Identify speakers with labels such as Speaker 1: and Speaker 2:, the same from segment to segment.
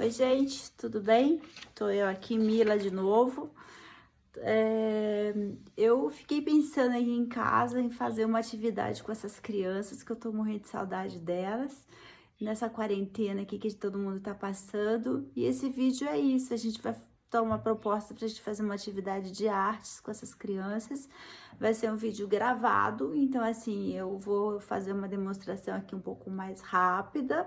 Speaker 1: Oi, gente, tudo bem? Tô eu aqui, Mila, de novo. É, eu fiquei pensando aí em casa em fazer uma atividade com essas crianças, que eu tô morrendo de saudade delas, nessa quarentena aqui que todo mundo tá passando. E esse vídeo é isso, a gente vai dar uma proposta pra gente fazer uma atividade de artes com essas crianças. Vai ser um vídeo gravado, então assim, eu vou fazer uma demonstração aqui um pouco mais rápida,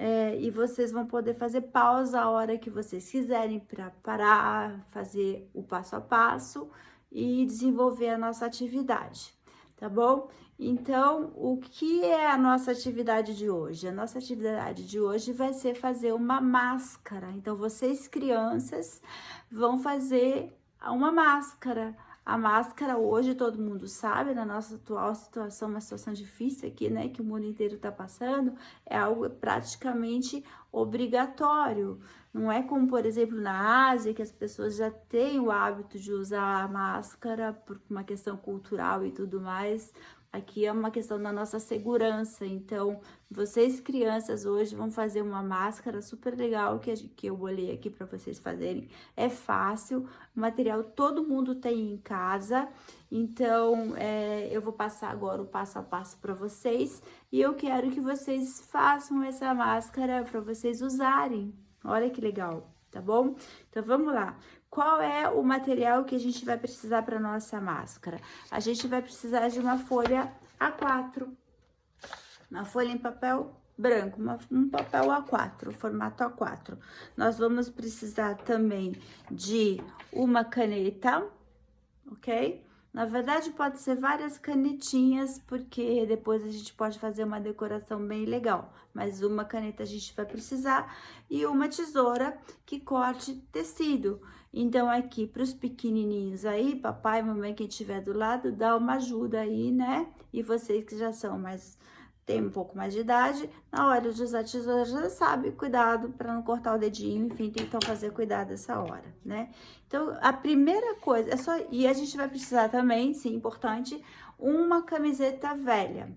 Speaker 1: é, e vocês vão poder fazer pausa a hora que vocês quiserem para parar, fazer o passo a passo e desenvolver a nossa atividade, tá bom? Então, o que é a nossa atividade de hoje? A nossa atividade de hoje vai ser fazer uma máscara. Então, vocês crianças vão fazer uma máscara. A máscara hoje, todo mundo sabe, na nossa atual situação, uma situação difícil aqui, né, que o mundo inteiro está passando, é algo praticamente obrigatório. Não é como, por exemplo, na Ásia, que as pessoas já têm o hábito de usar a máscara por uma questão cultural e tudo mais. Aqui é uma questão da nossa segurança, então vocês crianças hoje vão fazer uma máscara super legal que, que eu bolei aqui para vocês fazerem. É fácil, material todo mundo tem em casa, então é, eu vou passar agora o passo a passo para vocês e eu quero que vocês façam essa máscara para vocês usarem. Olha que legal, tá bom? Então vamos lá. Qual é o material que a gente vai precisar para nossa máscara? A gente vai precisar de uma folha A4, uma folha em papel branco, uma, um papel A4, formato A4. Nós vamos precisar também de uma caneta, ok? Na verdade, pode ser várias canetinhas, porque depois a gente pode fazer uma decoração bem legal. Mas uma caneta a gente vai precisar e uma tesoura que corte tecido. Então, aqui para os pequenininhos aí, papai, mamãe, quem estiver do lado, dá uma ajuda aí, né? E vocês que já são mais tem um pouco mais de idade, na hora de usar tesoura já sabe, cuidado para não cortar o dedinho, enfim, tem que fazer cuidado essa hora, né? Então, a primeira coisa, é só, e a gente vai precisar também, sim, importante, uma camiseta velha.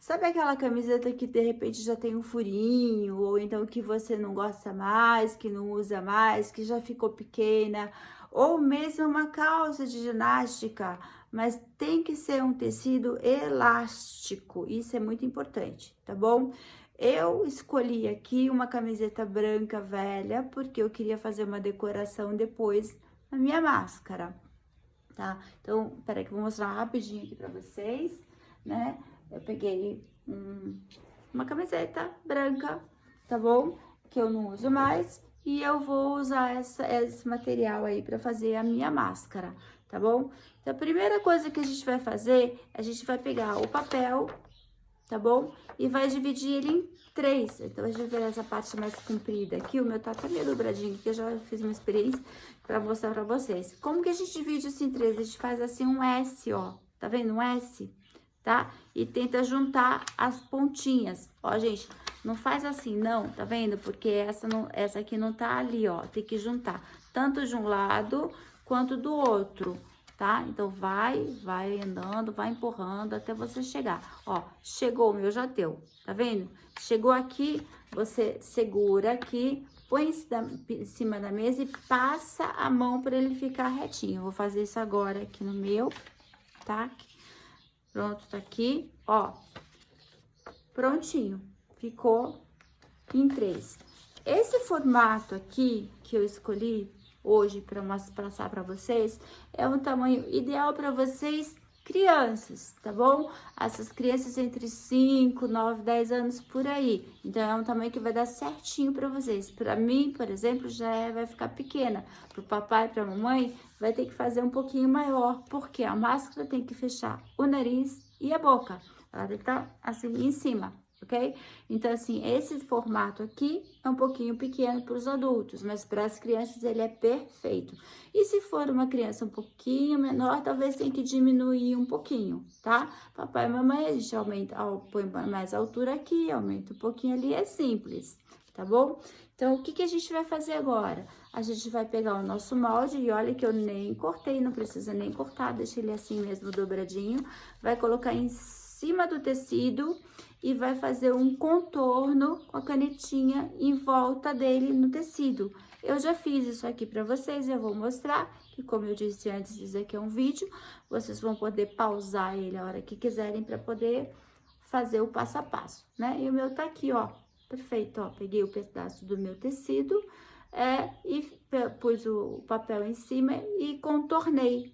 Speaker 1: Sabe aquela camiseta que de repente já tem um furinho, ou então que você não gosta mais, que não usa mais, que já ficou pequena, ou mesmo uma calça de ginástica, mas tem que ser um tecido elástico, isso é muito importante, tá bom? Eu escolhi aqui uma camiseta branca velha, porque eu queria fazer uma decoração depois na minha máscara, tá? Então, peraí que eu vou mostrar rapidinho aqui pra vocês, né? Eu peguei um, uma camiseta branca, tá bom? Que eu não uso mais. E eu vou usar essa, esse material aí pra fazer a minha máscara, tá bom? Então, a primeira coisa que a gente vai fazer, a gente vai pegar o papel, tá bom? E vai dividir ele em três. Então, a gente vai ver essa parte mais comprida aqui. O meu tá até meio dobradinho, que eu já fiz uma experiência pra mostrar pra vocês. Como que a gente divide assim em três? A gente faz assim um S, ó. Tá vendo? Um S tá? E tenta juntar as pontinhas. Ó, gente, não faz assim, não, tá vendo? Porque essa, não, essa aqui não tá ali, ó. Tem que juntar tanto de um lado quanto do outro, tá? Então, vai, vai andando, vai empurrando até você chegar. Ó, chegou, o meu já deu, tá vendo? Chegou aqui, você segura aqui, põe em cima da mesa e passa a mão para ele ficar retinho. vou fazer isso agora aqui no meu, tá? Pronto, tá aqui, ó. Prontinho. Ficou em três. Esse formato aqui que eu escolhi hoje para passar para vocês é um tamanho ideal para vocês crianças, tá bom? Essas crianças entre 5, 9, 10 anos por aí. Então, é um tamanho que vai dar certinho para vocês. Para mim, por exemplo, já é, vai ficar pequena. Para o papai, para a mamãe, vai ter que fazer um pouquinho maior, porque a máscara tem que fechar o nariz e a boca. Ela tem que estar tá, assim em cima, ok? Então, assim, esse formato aqui é um pouquinho pequeno para os adultos, mas para as crianças ele é perfeito. E se for uma criança um pouquinho menor, talvez tenha que diminuir um pouquinho, tá? Papai e mamãe, a gente aumenta, põe mais altura aqui, aumenta um pouquinho ali, é simples, tá bom? Então, o que, que a gente vai fazer agora? A gente vai pegar o nosso molde, e olha que eu nem cortei, não precisa nem cortar, deixa ele assim mesmo dobradinho. Vai colocar em cima do tecido e vai fazer um contorno com a canetinha em volta dele no tecido. Eu já fiz isso aqui para vocês, eu vou mostrar, que como eu disse antes, isso aqui é um vídeo, vocês vão poder pausar ele a hora que quiserem para poder fazer o passo a passo, né? E o meu tá aqui, ó, perfeito, ó, peguei o pedaço do meu tecido, é, e pus o papel em cima e contornei.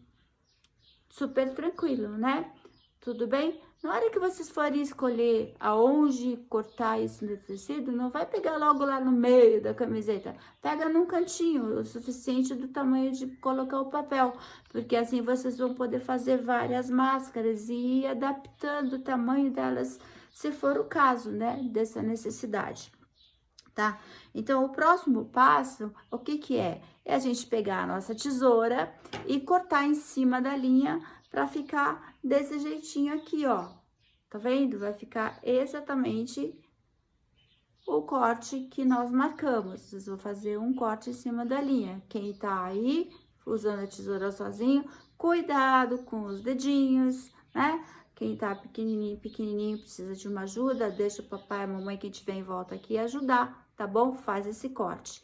Speaker 1: Super tranquilo, né? Tudo bem? Na hora que vocês forem escolher aonde cortar isso no tecido, não vai pegar logo lá no meio da camiseta. Pega num cantinho, o suficiente do tamanho de colocar o papel. Porque assim vocês vão poder fazer várias máscaras e ir adaptando o tamanho delas, se for o caso, né? Dessa necessidade, tá? Então, o próximo passo, o que que é? É a gente pegar a nossa tesoura e cortar em cima da linha para ficar desse jeitinho aqui, ó. Tá vendo? Vai ficar exatamente o corte que nós marcamos. Vocês vão fazer um corte em cima da linha. Quem tá aí usando a tesoura sozinho, cuidado com os dedinhos, né? Quem tá pequenininho, pequenininho, precisa de uma ajuda, deixa o papai e a mamãe que tiver em volta aqui ajudar, tá bom? Faz esse corte.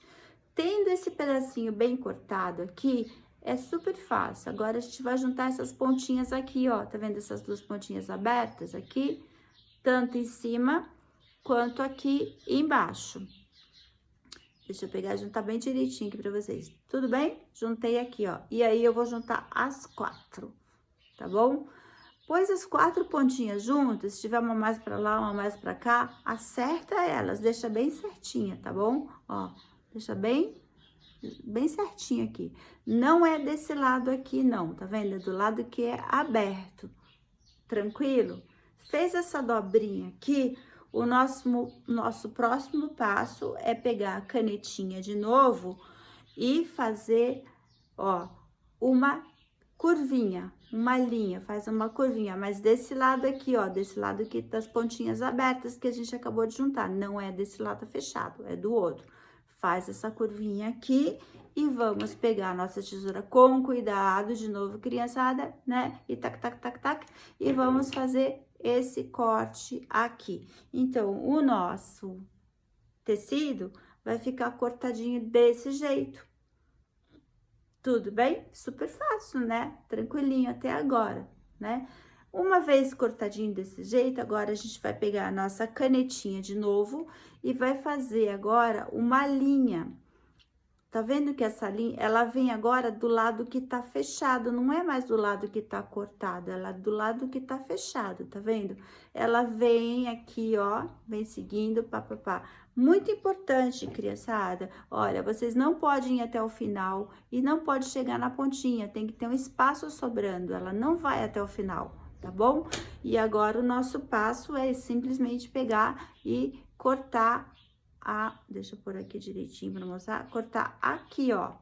Speaker 1: Tendo esse pedacinho bem cortado aqui, é super fácil. Agora, a gente vai juntar essas pontinhas aqui, ó. Tá vendo essas duas pontinhas abertas aqui? Tanto em cima quanto aqui embaixo. Deixa eu pegar e juntar bem direitinho aqui pra vocês. Tudo bem? Juntei aqui, ó. E aí, eu vou juntar as quatro, tá bom? Pôs as quatro pontinhas juntas, se tiver uma mais pra lá, uma mais pra cá, acerta elas, deixa bem certinha, tá bom? Ó, deixa bem bem certinho aqui. Não é desse lado aqui, não, tá vendo? É do lado que é aberto, tranquilo? Fez essa dobrinha aqui, o nosso, nosso próximo passo é pegar a canetinha de novo e fazer, ó, uma curvinha, uma linha, faz uma curvinha, mas desse lado aqui, ó, desse lado aqui das pontinhas abertas que a gente acabou de juntar, não é desse lado fechado, é do outro faz essa curvinha aqui e vamos pegar a nossa tesoura com cuidado, de novo, criançada, né? E tac, tac, tac, tac, e vamos fazer esse corte aqui. Então, o nosso tecido vai ficar cortadinho desse jeito. Tudo bem? Super fácil, né? Tranquilinho até agora, né? Uma vez cortadinho desse jeito, agora a gente vai pegar a nossa canetinha de novo e vai fazer agora uma linha. Tá vendo que essa linha, ela vem agora do lado que tá fechado, não é mais do lado que tá cortado, ela é do lado que tá fechado, tá vendo? Ela vem aqui, ó, vem seguindo, papapá. Muito importante, criançada, olha, vocês não podem ir até o final e não pode chegar na pontinha, tem que ter um espaço sobrando, ela não vai até o final tá bom? E agora o nosso passo é simplesmente pegar e cortar a... Deixa eu pôr aqui direitinho para mostrar. Cortar aqui, ó.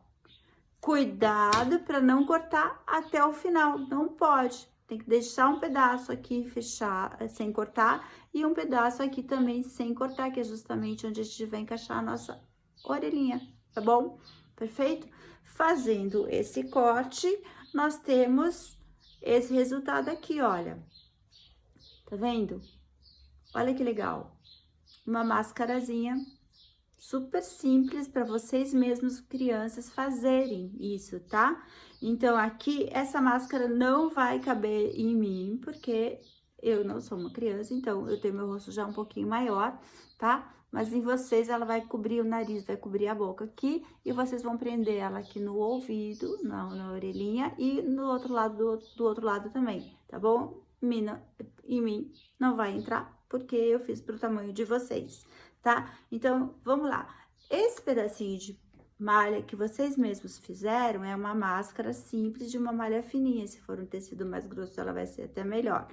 Speaker 1: Cuidado para não cortar até o final, não pode. Tem que deixar um pedaço aqui fechar, eh, sem cortar, e um pedaço aqui também sem cortar, que é justamente onde a gente vai encaixar a nossa orelhinha, tá bom? Perfeito? Fazendo esse corte, nós temos esse resultado aqui, olha. Tá vendo? Olha que legal. Uma máscarazinha super simples para vocês mesmos, crianças, fazerem isso, tá? Então, aqui, essa máscara não vai caber em mim, porque eu não sou uma criança, então eu tenho meu rosto já um pouquinho maior, tá? Mas em vocês ela vai cobrir o nariz, vai cobrir a boca aqui e vocês vão prender ela aqui no ouvido, na, na orelhinha e no outro lado, do, do outro lado também, tá bom? Mina, em mim não vai entrar porque eu fiz pro tamanho de vocês, tá? Então, vamos lá. Esse pedacinho de malha que vocês mesmos fizeram é uma máscara simples de uma malha fininha. Se for um tecido mais grosso, ela vai ser até melhor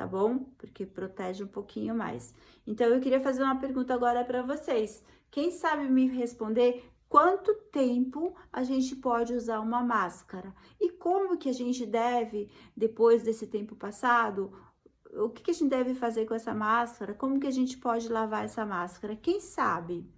Speaker 1: tá bom? Porque protege um pouquinho mais. Então, eu queria fazer uma pergunta agora para vocês. Quem sabe me responder quanto tempo a gente pode usar uma máscara? E como que a gente deve, depois desse tempo passado, o que, que a gente deve fazer com essa máscara? Como que a gente pode lavar essa máscara? Quem sabe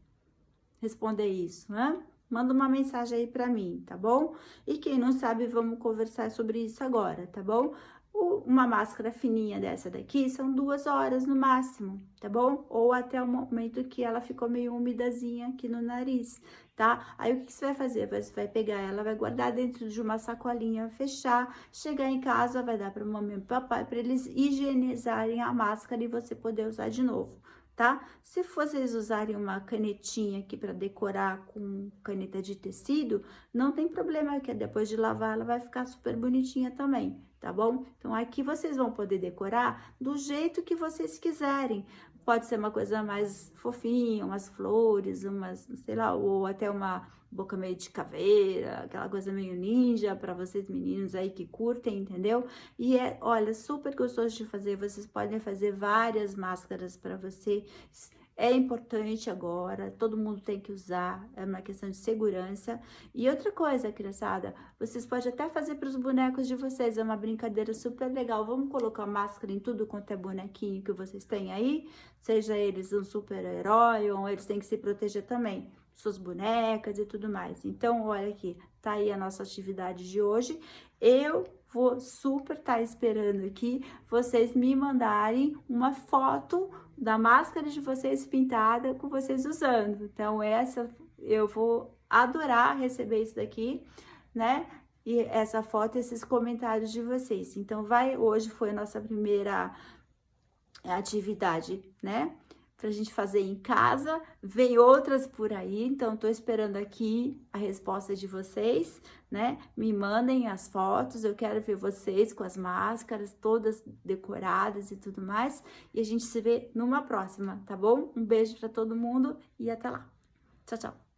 Speaker 1: responder isso, né? Manda uma mensagem aí para mim, tá bom? E quem não sabe, vamos conversar sobre isso agora, tá bom? Uma máscara fininha dessa daqui são duas horas no máximo, tá bom? Ou até o momento que ela ficou meio umidazinha aqui no nariz, tá? Aí, o que você vai fazer? Você vai pegar ela, vai guardar dentro de uma sacolinha, fechar, chegar em casa, vai dar para mamãe e papai, para eles higienizarem a máscara e você poder usar de novo, tá? Se vocês usarem uma canetinha aqui para decorar com caneta de tecido, não tem problema, que depois de lavar ela vai ficar super bonitinha também, tá bom? Então, aqui vocês vão poder decorar do jeito que vocês quiserem. Pode ser uma coisa mais fofinha, umas flores, umas, sei lá, ou até uma boca meio de caveira, aquela coisa meio ninja para vocês meninos aí que curtem, entendeu? E é, olha, super gostoso de fazer, vocês podem fazer várias máscaras para vocês é importante agora, todo mundo tem que usar, é uma questão de segurança. E outra coisa, criançada, vocês podem até fazer para os bonecos de vocês, é uma brincadeira super legal. Vamos colocar máscara em tudo quanto é bonequinho que vocês têm aí, seja eles um super-herói ou eles têm que se proteger também, suas bonecas e tudo mais. Então, olha aqui, tá aí a nossa atividade de hoje. Eu vou super estar tá esperando aqui vocês me mandarem uma foto da máscara de vocês pintada com vocês usando. Então, essa eu vou adorar receber isso daqui, né? E essa foto, esses comentários de vocês. Então, vai, hoje foi a nossa primeira atividade, né? Pra gente fazer em casa. Vem outras por aí, então tô esperando aqui a resposta de vocês, né? Me mandem as fotos, eu quero ver vocês com as máscaras todas decoradas e tudo mais. E a gente se vê numa próxima, tá bom? Um beijo para todo mundo e até lá. Tchau, tchau.